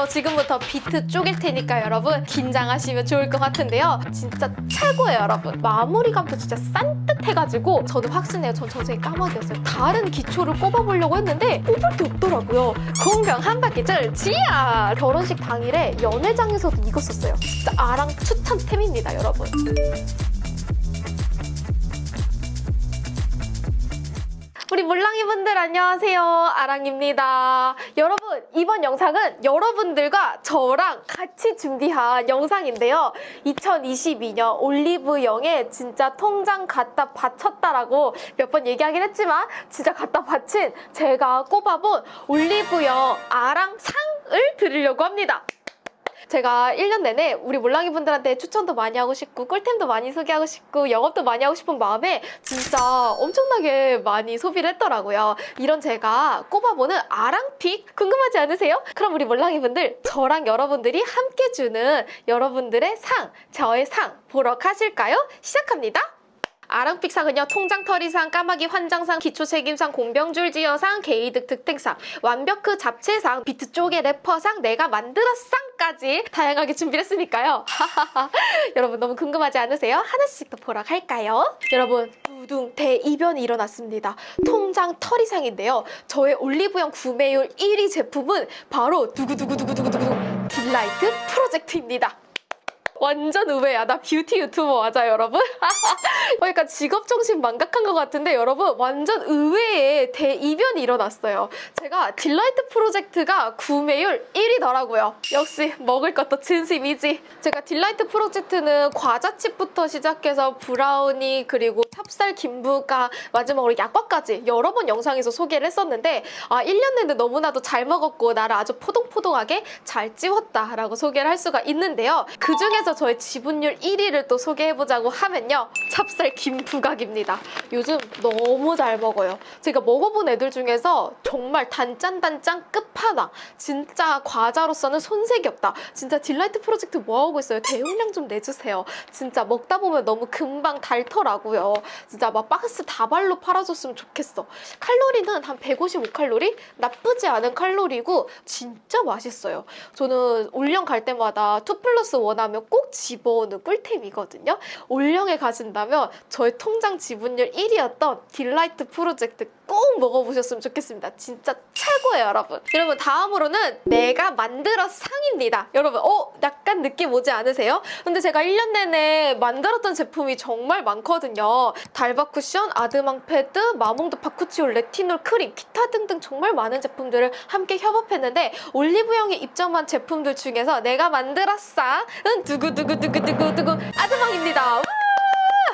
저 지금부터 비트 쪼갤 테니까 여러분 긴장하시면 좋을 것 같은데요. 진짜 최고예요, 여러분. 마무리감도 진짜 산뜻해가지고 저는 확신해요. 전 전생에 까마귀였어요. 다른 기초를 꼽아보려고 했는데 꼽을 게 없더라고요. 공병 한 바퀴줄 지야! 결혼식 당일에 연회장에서도 썼어요. 진짜 아랑 추천템입니다, 여러분. 우리 물랑이 분들 안녕하세요. 아랑입니다. 여러분, 이번 영상은 여러분들과 저랑 같이 준비한 영상인데요. 2022년 올리브영에 진짜 통장 갖다 바쳤다라고 몇 번 얘기하긴 했지만 진짜 갖다 바친 제가 꼽아본 올리브영 아랑 상을 드리려고 합니다. 제가 1년 내내 우리 몰랑이 분들한테 추천도 많이 하고 싶고 꿀템도 많이 소개하고 싶고 영업도 많이 하고 싶은 마음에 진짜 엄청나게 많이 소비를 했더라고요. 이런 제가 꼽아보는 아랑픽 궁금하지 않으세요? 그럼 우리 몰랑이 분들 저랑 여러분들이 함께 주는 여러분들의 상, 저의 상 보러 가실까요? 시작합니다. 아랑픽상은요 통장털이상, 까마귀 환장상, 기초책임상, 공병줄지어상, 게이득 득템상, 완벽크 잡채상, 비트 쪽의 래퍼상, 내가 만들었상까지 다양하게 준비를 했으니까요. 여러분 너무 궁금하지 않으세요? 하나씩 더 보러 갈까요? 여러분 두둥 대이변이 일어났습니다. 통장 털이상인데요. 저의 올리브영 구매율 1위 제품은 바로 두구두구두구두구두구 Delight Project입니다. 완전 의외야. 나 뷰티 유튜버 맞아, 여러분? 그러니까 직업 정신 망각한 것 같은데 여러분 완전 의외의 대이변이 일어났어요. 제가 Delight Project가 구매율 1위더라고요. 역시 먹을 것도 진심이지. 제가 Delight Project는 과자칩부터 시작해서 브라우니 그리고 찹쌀 김부각 마지막으로 약과까지 여러 번 영상에서 소개를 했었는데 아 1년 내내 너무나도 잘 먹었고 나를 아주 포동포동하게 잘 찌웠다라고 소개를 할 수가 있는데요. 그 중에서 저의 지분율 1위를 또 소개해보자고 하면요. 찹쌀 김부각입니다. 요즘 너무 잘 먹어요. 제가 먹어본 애들 중에서 정말 단짠단짠 끝 판왕. 진짜 과자로서는 손색이 없다. 진짜 딜라이트 프로젝트 뭐하고 있어요? 대용량 좀 내주세요. 진짜 먹다 보면 너무 금방 닳더라고요. 진짜 막 박스 다발로 팔아줬으면 좋겠어. 칼로리는 한 155칼로리? 나쁘지 않은 칼로리고 진짜 맛있어요. 저는 올영 갈 때마다 2 플러스 1 하면 꼭 집어오는 꿀템이거든요. 올영에 가신다면 저의 통장 지분율 1위였던 Delight Project 꼭 먹어보셨으면 좋겠습니다. 진짜 최고예요, 여러분. 여러분 다음으로는 내가 만들었어 상입니다. 여러분 어? 약간 느낌 오지 않으세요? 근데 제가 1년 내내 만들었던 제품이 정말 많거든요. 달바 쿠션, 아드망 패드, 마몽드 바쿠치올, 레티놀 크림, 기타 등등 정말 많은 제품들을 함께 협업했는데 올리브영에 입점한 제품들 중에서 내가 만들었어은 두구두구두구두구두구 아드망입니다.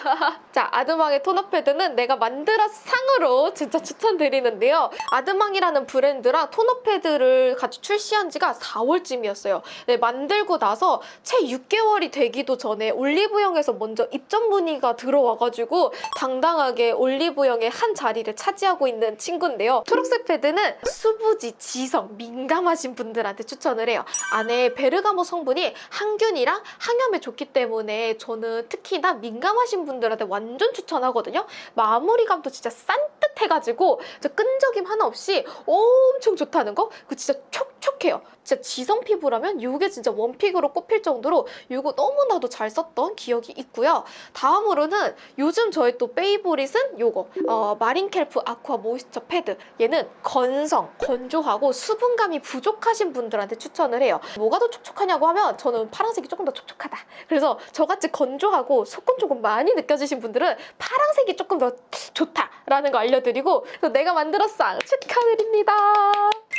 우! 자, 아드망의 토너 패드는 내가 만들어 상으로 진짜 추천드리는데요. 아드망이라는 브랜드랑 토너 패드를 같이 출시한 지가 4월쯤이었어요. 네, 만들고 나서 채 6개월이 되기도 전에 올리브영에서 먼저 입점 문의가 들어와가지고 당당하게 올리브영의 한 자리를 차지하고 있는 친구인데요. 초록색 패드는 수부지, 지성, 민감하신 분들한테 추천을 해요. 안에 베르가모 성분이 항균이랑 항염에 좋기 때문에 저는 특히나 민감하신 분들 한테 완전 추천하거든요. 마무리감도 진짜 산뜻해가지고 끈적임 하나 없이 엄청 좋다는 거? 그 진짜 촉촉해요. 진짜 지성 피부라면 이게 진짜 one pick으로 꼽힐 정도로 이거 너무나도 잘 썼던 기억이 있고요. 다음으로는 요즘 저의 또 favorite은 요거 어, marine kelp aqua moisture 패드 얘는 건성, 건조하고 수분감이 부족하신 분들한테 추천을 해요. 뭐가 더 촉촉하냐고 하면 저는 파란색이 조금 더 촉촉하다. 그래서 저같이 건조하고 속건 조금 많이 느껴지신 분들은 파란색이 조금 더 좋다라는 거 알려드리고 그래서 내가 만들었어 축하드립니다.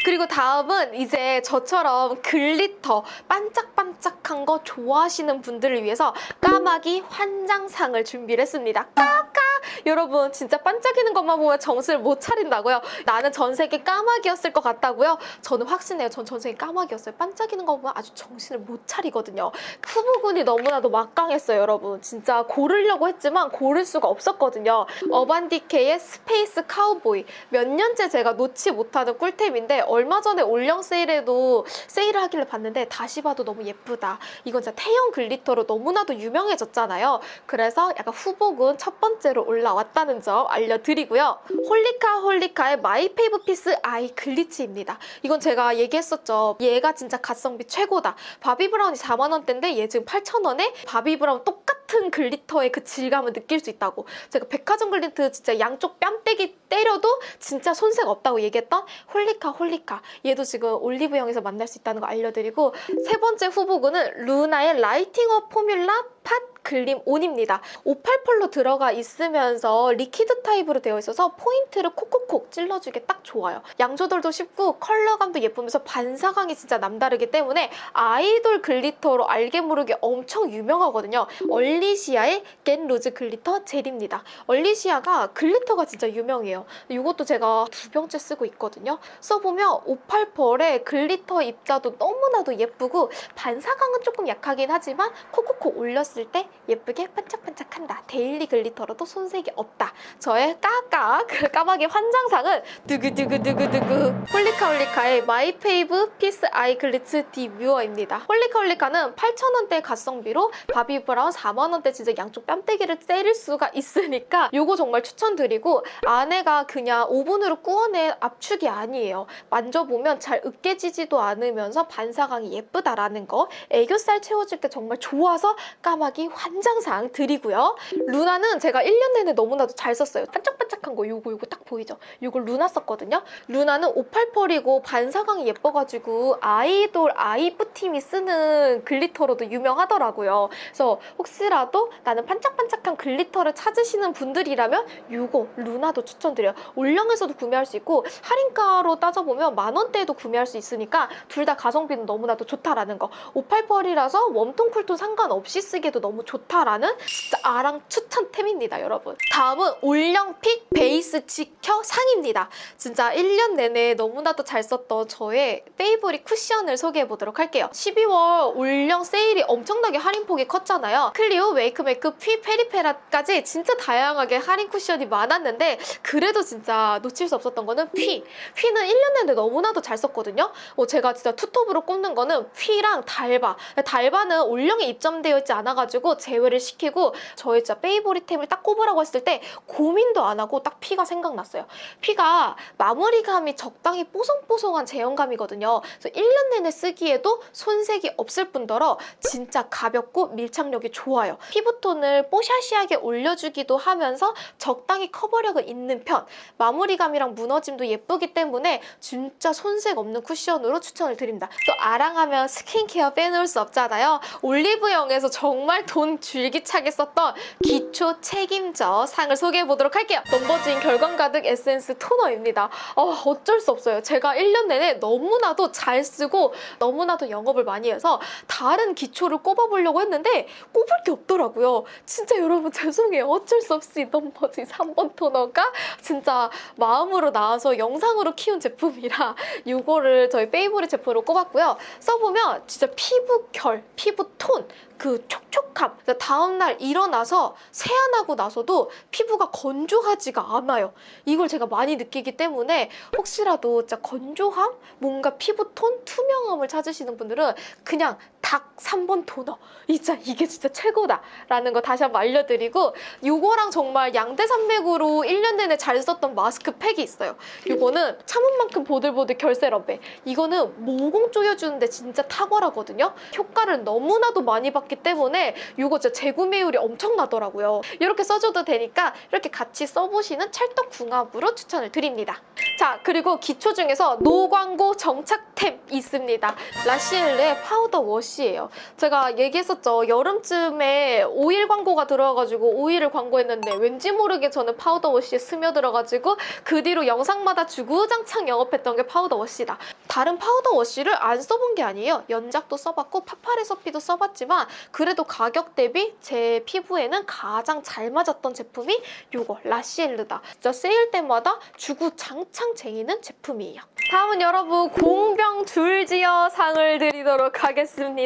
그리고 다음은 이제 저처럼 glitter 반짝반짝한 거 좋아하시는 분들을 위해서 까마귀 환장상을 준비를 했습니다. 까까! 여러분 진짜 반짝이는 것만 보면 정신을 못 차린다고요? 나는 전생에 까마귀였을 것 같다고요? 저는 확신해요. 전 전생에 까마귀였어요. 반짝이는 거 보면 아주 정신을 못 차리거든요. 후보군이 너무나도 막강했어요, 여러분. 진짜 고르려고 했지만 고를 수가 없었거든요. Urban Decay의 Space Cowboy. 몇 년째 제가 놓지 못하는 꿀템인데 얼마 전에 올영 세일에도 세일을 하길래 봤는데 다시 봐도 너무 예쁘다. 이건 진짜 태연 glitter로 너무나도 유명해졌잖아요. 그래서 약간 후보군 첫 번째로 올라 왔다는 점 알려드리고요. Holika Holika의 My Fave Piece Eye Glitter입니다. 이건 제가 얘기했었죠. 얘가 진짜 가성비 최고다. 바비 브라운이 4만 원대인데 얘 지금 8천 원에 바비 브라운 똑같은 glitter의 그 질감을 느낄 수 있다고. 제가 백화점 glitter 진짜 양쪽 뺨때기 때려도 진짜 손색 없다고 얘기했던 홀리카 홀리카. 얘도 지금 올리브영에서 만날 수 있다는 거 알려드리고 세 번째 후보군은 루나의 라이팅업 포뮬라 팟 글림 온입니다. 58펄로 들어가 있으면서 liquid 타입으로 되어 있어서 포인트를 콕콕콕 찔러주기 딱 좋아요. 양 조절도 쉽고 컬러감도 예쁘면서 반사광이 진짜 남다르기 때문에 아이돌 glitter로 알게 모르게 엄청 유명하거든요. 얼리시아의 겐 로즈 글리터 젤입니다. 얼리시아가 glitter가 진짜 유명해요. 이것도 제가 두 병째 쓰고 있거든요. 써보면 오팔 펄의 glitter 입자도 너무나도 예쁘고 반사광은 조금 약하긴 하지만 콕콕콕 올렸을 때 예쁘게 반짝반짝한다. daily glitter로도 손색이 없다. 저의 까까 그 까마귀 환장상은 두구두구두구두구 홀리카홀리카의 마이페이브 피스 아이 글리츠 디 뮤어입니다. 홀리카홀리카는 8,000원대 가성비로 바비 브라운 4만원대 진짜 양쪽 뺨때기를 때릴 수가 있으니까 이거 정말 추천드리고 안에가 그냥 오븐으로 구워낸 압축이 아니에요. 만져보면 잘 으깨지지도 않으면서 반사광이 예쁘다라는 거 애교살 채워줄 때 정말 좋아서 까마귀 환 장상 드리고요. 루나는 제가 1년 내내 너무나도 잘 썼어요. 반짝반짝한 거 요거 요거 딱 보이죠? 요걸 루나 썼거든요. 루나는 58펄이고 반사광이 예뻐가지고 아이돌 아이브 팀이 쓰는 glitter로도 유명하더라고요. 그래서 혹시라도 나는 반짝반짝한 glitter를 찾으시는 분들이라면 요거 루나도 추천드려요. 올영에서도 구매할 수 있고 할인가로 따져보면 만 원대에도 구매할 수 있으니까 둘 다 가성비는 너무나도 좋다라는 거. 오팔 펄이라서 warm tone cool tone 상관없이 쓰기에도 너무 좋 다라는 진짜 아랑 추천템입니다, 여러분. 다음은 올영 pick 베이스 지켜 상입니다. 진짜 1년 내내 너무나도 잘 썼던 저의 favorite 쿠션을 소개해 보도록 할게요. 12월 올영 세일이 엄청나게 할인폭이 컸잖아요. 클리오, 웨이크메이크, 퓌, 페리페라까지 진짜 다양하게 할인 쿠션이 많았는데 그래도 진짜 놓칠 수 없었던 거는 퓌. 퓌는 1년 내내 너무나도 잘 썼거든요. 어, 제가 진짜 투톱으로 꼽는 거는 퓌랑 달바. 달바는 올영에 입점되어 있지 않아가지고 제외를 시키고 저의 진짜 favorite템을 딱 꼽으라고 했을 때 고민도 안 하고 딱 퓌가 생각났어요. 피가 마무리감이 적당히 뽀송뽀송한 제형감이거든요. 그래서 1년 내내 쓰기에도 손색이 없을 뿐더러 진짜 가볍고 밀착력이 좋아요. 피부톤을 뽀샤시하게 올려주기도 하면서 적당히 커버력은 있는 편. 마무리감이랑 무너짐도 예쁘기 때문에 진짜 손색 없는 쿠션으로 추천을 드립니다. 또 아랑하면 스킨케어 빼놓을 수 없잖아요. 올리브영에서 정말 돈 줄기차게 썼던 기초 책임져 상을 소개해 보도록 할게요. 넘버즈인 결광 가득 에센스 토너입니다. 어, 어쩔 수 없어요. 제가 1년 내내 너무나도 잘 쓰고 너무나도 영업을 많이 해서 다른 기초를 꼽아보려고 했는데 꼽을 게 없더라고요. 진짜 여러분 죄송해요. 어쩔 수 없이 넘버즈 3번 토너가 진짜 마음으로 나와서 영상으로 키운 제품이라 이거를 저의 favorite 제품으로 꼽았고요. 써보면 진짜 피부 결, 피부 톤, 그 촉촉함. 다음날 일어나서 세안하고 나서도 피부가 건조하지가 않아요. 이걸 제가 많이 느끼기 때문에 혹시라도 진짜 건조함, 뭔가 피부톤, 투명함을 찾으시는 분들은 그냥 닭 3번 토너. 진짜 이게 진짜 최고다 라는 거 다시 한번 알려드리고 이거랑 정말 양대 산맥으로 1년 내내 잘 썼던 마스크 팩이 있어요. 이거는 참은 만큼 보들보들 결세럼배. 이거는 모공 조여주는데 진짜 탁월하거든요. 효과를 너무나도 많이 받기 때문에 이거 진짜 재구매율이 엄청나더라고요. 이렇게 써줘도 되니까 이렇게 같이 써보시는 찰떡궁합으로 추천을 드립니다. 자 그리고 기초 중에서 노광고 정착템 있습니다. 라시엘의 파우더 워시 예요. 제가 얘기했었죠. 여름쯤에 오일 광고가 들어와가지고 오일을 광고했는데 왠지 모르게 저는 파우더 워시에 스며들어가지고 그 뒤로 영상마다 주구장창 영업했던 게 파우더 워시다. 다른 파우더 워시를 안 써본 게 아니에요. 연작도 써봤고 파파레서피도 써봤지만 그래도 가격 대비 제 피부에는 가장 잘 맞았던 제품이 요거 라시엘르다. 진짜 세일 때마다 주구장창 쟁이는 제품이에요. 다음은 여러분 공병 줄지어 상을 드리도록 하겠습니다.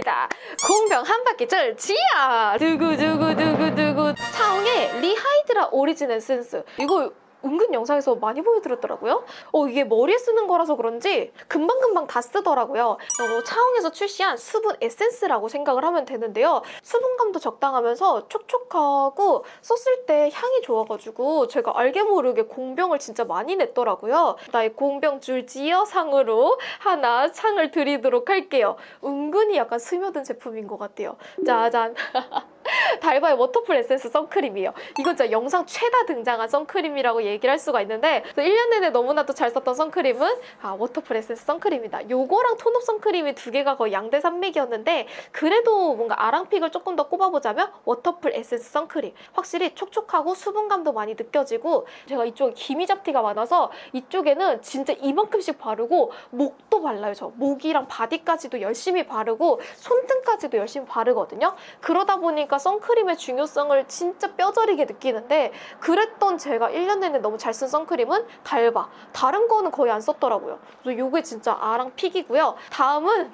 공병 한 바퀴 줄지어 두구두구두구두구. 차홍의 리하이드라 오리진 에센스. 이거 은근 영상에서 많이 보여드렸더라고요. 어, 이게 머리에 쓰는 거라서 그런지 금방금방 다 쓰더라고요. 어, 차홍에서 출시한 수분 에센스라고 생각을 하면 되는데요. 수분감도 적당하면서 촉촉하고 썼을 때 향이 좋아가지고 제가 알게 모르게 공병을 진짜 많이 냈더라고요. 나의 공병 줄지어 상으로 하나 상을 드리도록 할게요. 은근히 약간 스며든 제품인 것 같아요. 짜잔. 달바의 워터풀 에센스 선크림이에요. 이건 진짜 영상 최다 등장한 선크림이라고 얘기를 할 수가 있는데 1년 내내 너무나도 잘 썼던 선크림은 아, 워터풀 에센스 선크림이다. 요거랑 tone up 선크림이 두 개가 거의 양대 산맥이었는데 그래도 뭔가 아랑 pick을 조금 더 꼽아보자면 워터풀 에센스 선크림. 확실히 촉촉하고 수분감도 많이 느껴지고 제가 이쪽에 기미 잡티가 많아서 이쪽에는 진짜 이만큼씩 바르고 목도 발라요. 저 목이랑 바디까지도 열심히 바르고 손등까지도 열심히 바르거든요. 그러다 보니 까 선크림의 중요성을 진짜 뼈저리게 느끼는데 그랬던 제가 1년 내내 너무 잘 쓴 선크림은 달바. 다른 거는 거의 안 썼더라고요. 그래서 요게 진짜 아랑 픽이고요. 다음은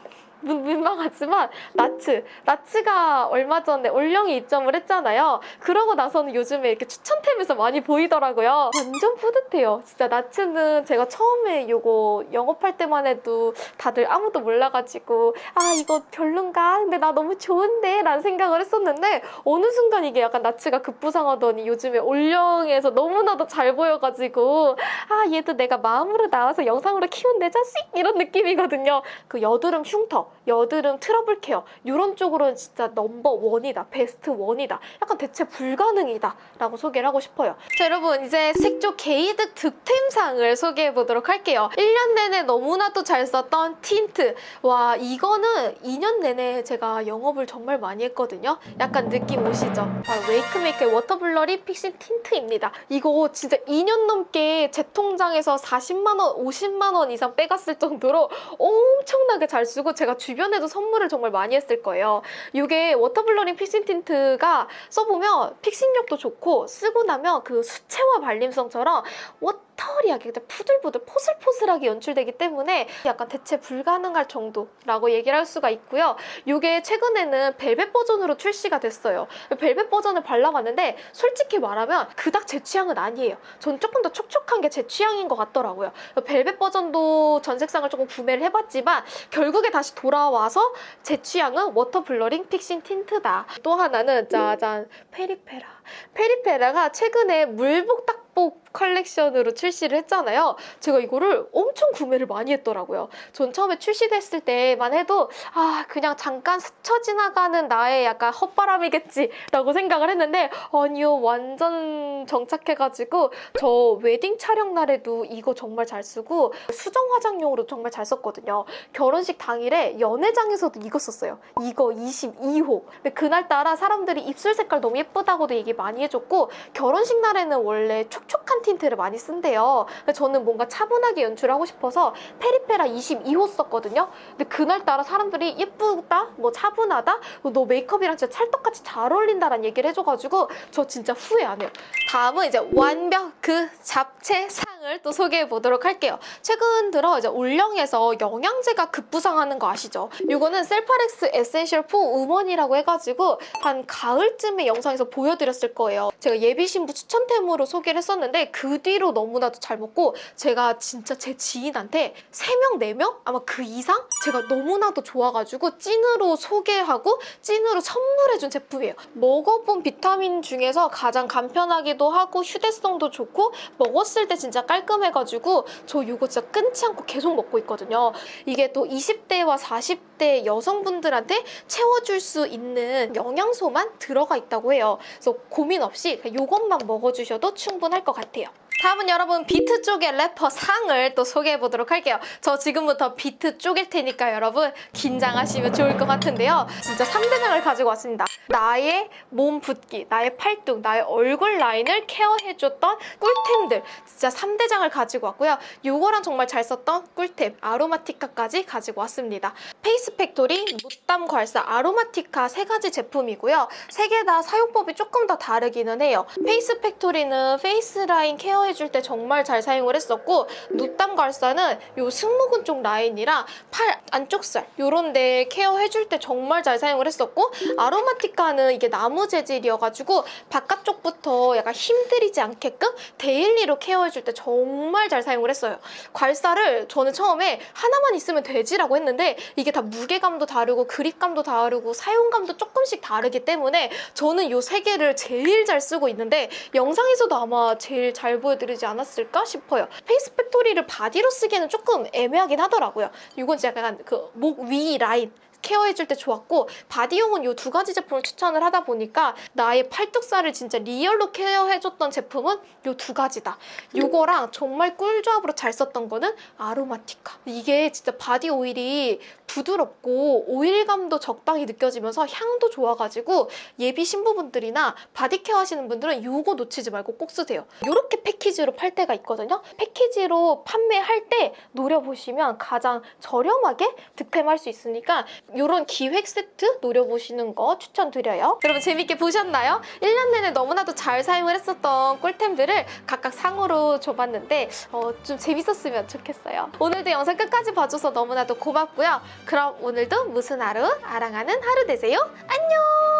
민- 민망하지만 나츠. 나츠가 얼마 전에 올영이 입점을 했잖아요. 그러고 나서는 요즘에 이렇게 추천템에서 많이 보이더라고요. 완전 뿌듯해요. 진짜 나츠는 제가 처음에 요거 영업할 때만 해도 다들 아무도 몰라가지고 아 이거 별론가? 근데 나 너무 좋은데? 라는 생각을 했었는데 어느 순간 이게 약간 나츠가 급부상하더니 요즘에 올영에서 너무나도 잘 보여가지고 아 얘도 내가 마음으로 나와서 영상으로 키운 내 자식? 이런 느낌이거든요. 그 여드름 흉터, 여드름 트러블 케어 이런 쪽으로는 진짜 넘버 원이다, best one이다. 약간 대체 불가능이다 라고 소개를 하고 싶어요. 자 여러분 이제 색조 개이득 득템상을 소개해 보도록 할게요. 1년 내내 너무나도 잘 썼던 틴트. 와 이거는 2년 내내 제가 영업을 정말 많이 했거든요. 약간 느낌 오시죠? 바로 웨이크메이크의 워터블러리 픽싱 틴트입니다. 이거 진짜 2년 넘게 제 통장에서 40만 원, 50만 원 이상 빼갔을 정도로 엄청나게 잘 쓰고 제가 주변에도 선물을 정말 많이 했을 거예요. 이게 water blurring fixing tint가 써보면 fixing력도 좋고 쓰고 나면 그 수채화 발림성처럼 watery하게 보들보들 포슬포슬하게 연출되기 때문에 약간 대체 불가능할 정도라고 얘기를 할 수가 있고요. 이게 최근에는 벨벳 버전으로 출시가 됐어요. 벨벳 버전을 발라봤는데 솔직히 말하면 그닥 제 취향은 아니에요. 전 조금 더 촉촉한 게 제 취향인 것 같더라고요. 벨벳 버전도 전 색상을 조금 구매를 해봤지만 결국에 다시 돌아와서 제 취향은 water blurring fixing tint다. 또 하나는 짜잔 페리페라. 페리페라가 최근에 물복 딱복 컬렉션으로 출시를 했잖아요. 제가 이거를 엄청 구매를 많이 했더라고요. 전 처음에 출시됐을 때만 해도 아 그냥 잠깐 스쳐 지나가는 나의 약간 헛바람이겠지라고 생각을 했는데 아니요 완전 정착해가지고 저 웨딩 촬영 날에도 이거 정말 잘 쓰고 수정 화장용으로 정말 잘 썼거든요. 결혼식 당일에 연회장에서도 이거 썼어요. 이거 22호. 근데 그날따라 사람들이 입술 색깔 너무 예쁘다고도 얘기 많이 해줬고 결혼식 날에는 원래 촉촉한 틴트를 많이 쓴대요. 저는 뭔가 차분하게 연출하고 싶어서 페리페라 22호 썼거든요. 근데 그날따라 사람들이 예쁘다, 뭐 차분하다, 너 메이크업이랑 진짜 찰떡같이 잘 어울린다라는 얘기를 해줘가지고 저 진짜 후회 안 해요. 다음은 이제 완벽 그 잡채 상 을 또 소개해 보도록 할게요. 최근 들어 이제 올영에서 영양제가 급부상하는 거 아시죠? 이거는 셀파렉스 essential for women이라고 해가지고 한 가을쯤에 영상에서 보여드렸을 거예요. 제가 예비 신부 추천템으로 소개를 했었는데 그 뒤로 너무나도 잘 먹고 제가 진짜 제 지인한테 3명, 4명? 아마 그 이상? 제가 너무나도 좋아가지고 찐으로 소개하고 찐으로 선물해준 제품이에요. 먹어본 비타민 중에서 가장 간편하기도 하고 휴대성도 좋고 먹었을 때 진짜 깔 끔해가지고 저 이거 진짜 끊지 않고 계속 먹고 있거든요. 이게 또 20대와 40대 여성분들한테 채워줄 수 있는 영양소만 들어가 있다고 해요. 그래서 고민 없이 이것만 먹어주셔도 충분할 것 같아요. 다음은 여러분 비트 쪼개는 래퍼 상을 또 소개해 보도록 할게요. 저 지금부터 비트 쪼갤 테니까 여러분 긴장하시면 좋을 것 같은데요. 진짜 3대장을 가지고 왔습니다. 나의 몸 붓기, 나의 팔뚝, 나의 얼굴 라인을 케어해줬던 꿀템들 진짜 3대장을 가지고 왔고요. 요거랑 정말 잘 썼던 꿀템 아로마티카까지 가지고 왔습니다. 페이스 팩토리, 무땀 괄사, 아로마티카 세 가지 제품이고요. 세 개 다 사용법이 조금 더 다르기는 해요. 페이스 팩토리는 페이스 라인 케어 에 케어해줄 때 정말 잘 사용을 했었고 무땀 괄사는 요 승모근 쪽 라인이랑 팔 안쪽 살 요런 데 케어해 줄 때 정말 잘 사용을 했었고 아로마티카는 이게 나무 재질이어가지고 바깥쪽부터 약간 힘들이지 않게끔 daily로 케어해 줄 때 정말 잘 사용을 했어요. 괄사를 저는 처음에 하나만 있으면 되지라고 했는데 이게 다 무게감도 다르고 그립감도 다르고 사용감도 조금씩 다르기 때문에 저는 요 세 개를 제일 잘 쓰고 있는데 영상에서도 아마 제일 잘 보여 드리지 않았을까 싶어요. 페이스 팩토리를 바디로 쓰기에는 조금 애매하긴 하더라고요. 이건 진짜 약간 그 목 위 라인 케어해줄 때 좋았고 바디용은 이 두 가지 제품을 추천을 하다 보니까 나의 팔뚝살을 진짜 리얼로 케어해줬던 제품은 이 두 가지다. 이거랑 정말 꿀조합으로 잘 썼던 거는 아로마티카. 이게 진짜 바디 오일이 부드럽고 오일감도 적당히 느껴지면서 향도 좋아가지고 예비 신부분들이나 바디 케어 하시는 분들은 이거 놓치지 말고 꼭 쓰세요. 이렇게 패키지로 팔 때가 있거든요. 패키지로 판매할 때 노려보시면 가장 저렴하게 득템할 수 있으니까 이런 기획 세트 노려보시는 거 추천드려요. 여러분 재밌게 보셨나요? 1년 내내 너무나도 잘 사용을 했었던 꿀템들을 각각 상으로 줘봤는데 어, 좀 재밌었으면 좋겠어요. 오늘도 영상 끝까지 봐줘서 너무나도 고맙고요. 그럼 오늘도 무슨 하루? 아랑하는 하루 되세요. 안녕!